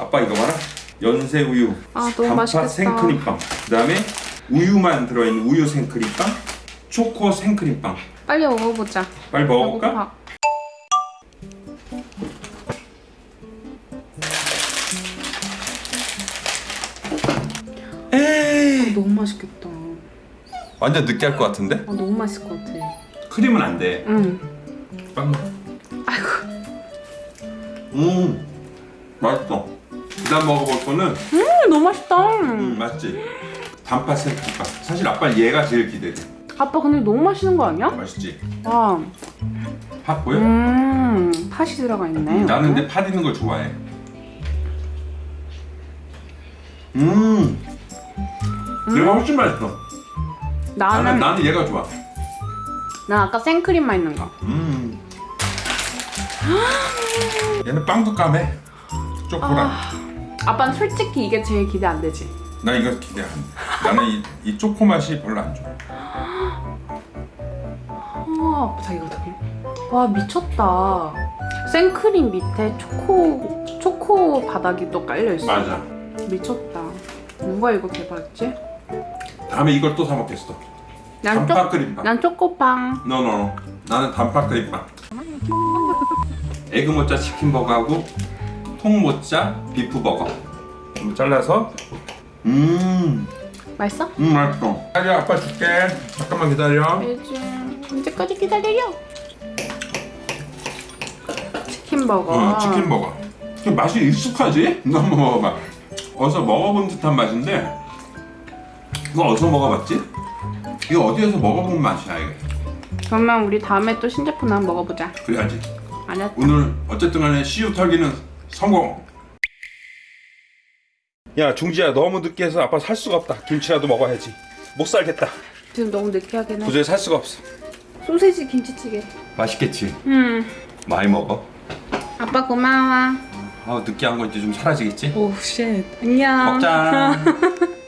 아빠 이거 봐라 연세 우유 아, 너무 맛있겠다. 생크림빵 그 다음에 우유만 들어있는 우유 생크림빵 초코 생크림빵 빨리 먹어보자. 빨리 먹어볼까? 배고파. 에이 너무 맛있겠다. 완전 느끼할 것 같은데? 아, 너무 맛있을 것 같아. 크림은 안돼 응. 빵 먹어 아이고. 음 맛있어 그 다음 먹어볼 거는 음, 너무 맛있다. 음 맛있지 단팥 생크림빵 사실 아빠 얘가 제일 기대돼 아빠 근데 너무 맛있는 거 아니야? 맛있지? 와. 팥 보여? 음, 팥이 들어가 있네. 나는 근데 팥 있는 걸 좋아해 음 얘가 훨씬 맛있어 나는, 나는 나는 얘가 좋아 난 아까 생크림만 있는 거. 음 얘는 빵도 까매 초코랑 아 빠는 솔직히 이게 제일 기대 안 되지. 나 이거 기대 안 돼. 나는 이, 이 초코 맛이 별로 안 좋아. 와, 자기가 어떻게? 와 미쳤다. 생크림 밑에 초코 초코 바닥이 또 깔려 있어. 맞아. 미쳤다. 누가 이거 개발했지? 다음에 이걸 또 사 먹겠어. 난, 초, 단팥 크림빵. 난 초코빵. No no. 나는 단팥 크림빵. egg 모짜 치킨 버거하고 통 모짜 beef 버거. 좀 잘라서. 음, 맛있어? 음 맛있어. 기다려, 아빠 줄게. 잠깐만 기다려. 요즘 언제까지 기다려요? 치킨 버거. 어, 치킨 버거. 그 맛이 익숙하지? 너 한번 먹어봐. 어디서 먹어본 듯한 맛인데 이거 어디서 먹어봤지? 이거 어디에서 먹어본 맛이야 이게. 그러면 우리 다음에 또 신제품 한번 먹어보자. 그래야지. 알았다. 오늘 어쨌든 간에 CU 털기는 성공. 야 중지야 너무 늦게 해서 아빠 살 수가 없다. 김치라도 먹어야지. 못 살겠다. 지금 너무 느끼하긴 해. 도저히 살 수가 없어. 소세지 김치찌개. 맛있겠지. 음. 많이 먹어. 아빠 고마워. 아 느끼한 거 이제 좀 사라지겠지? Oh shit. 안녕. 먹자.